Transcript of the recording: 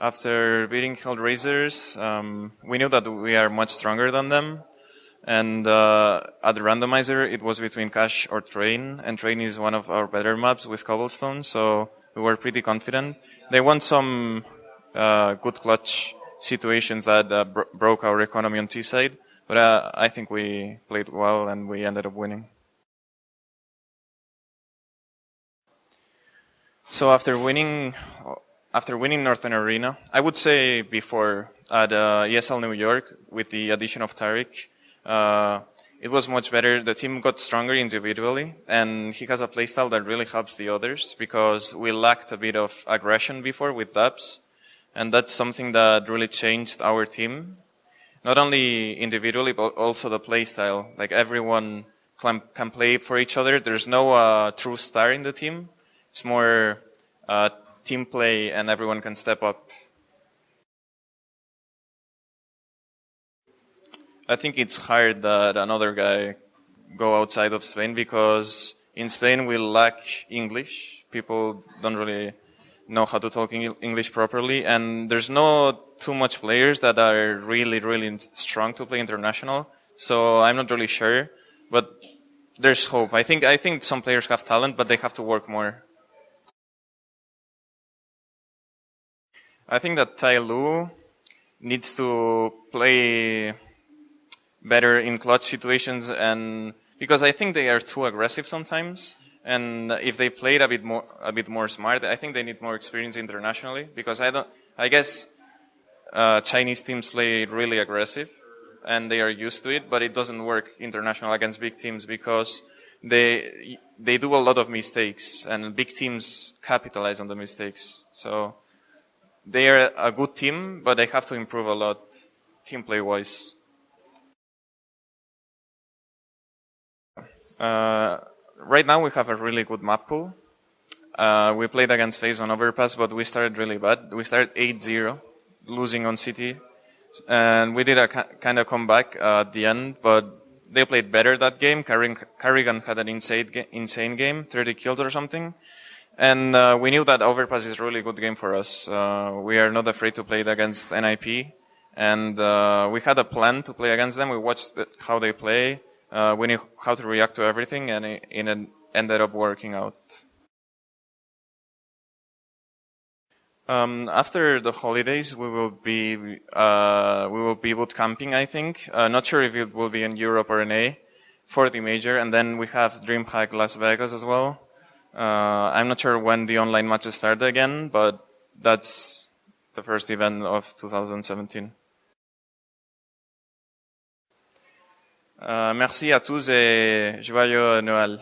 After beating Hellraisers, um, we knew that we are much stronger than them. And uh, at the randomizer, it was between Cache or Train, and Train is one of our better maps with Cobblestone, so we were pretty confident. They won some uh, good clutch situations that uh, bro- broke our economy on T side, but uh, I think we played well and we ended up winning. So after winning, after winning Northern Arena, I would say before at uh, ESL New York with the addition of tarik, uh, it was much better. The team got stronger individually, and he has a playstyle that really helps the others because we lacked a bit of aggression before with daps, and that's something that really changed our team. Not only individually, but also the playstyle. Like everyone can, can play for each other. There's no uh, true star in the team. It's more uh, team play, and everyone can step up. I think it's hard that another guy go outside of Spain because in Spain we lack English. People don't really know how to talk English properly, and there's no too much players that are really, really strong to play international. So I'm not really sure, but there's hope. I think I think some players have talent, but they have to work more. I think that TyLoo needs to play better in clutch situations and because I think they are too aggressive sometimes. And if they played a bit more, a bit more smart, I think they need more experience internationally because I don't, I guess, uh, Chinese teams play really aggressive and they are used to it, but it doesn't work international against big teams because they, they do a lot of mistakes and big teams capitalize on the mistakes. So they are a good team, but they have to improve a lot team play wise. Uh, right now we have a really good map pool. Uh, we played against FaZe on Overpass, but we started really bad. We started 8-0, losing on CT. And we did a kind of comeback uh, at the end, but they played better that game. karrigan had an insane, insane game, 30 kills or something. And uh, we knew that Overpass is a really good game for us. Uh, we are not afraid to play it against NIP. And uh, we had a plan to play against them. We watched how they play uh, we knew how to react to everything, and it, it ended up working out. Um, after the holidays, we will be uh, we will be boot camping. I think. Uh, not sure if it will be in Europe or in A for the major, and then we have DreamHack Las Vegas as well. Uh, I'm not sure when the online matches start again, but that's the first event of 2017. Euh, merci à tous et joyeux Noël.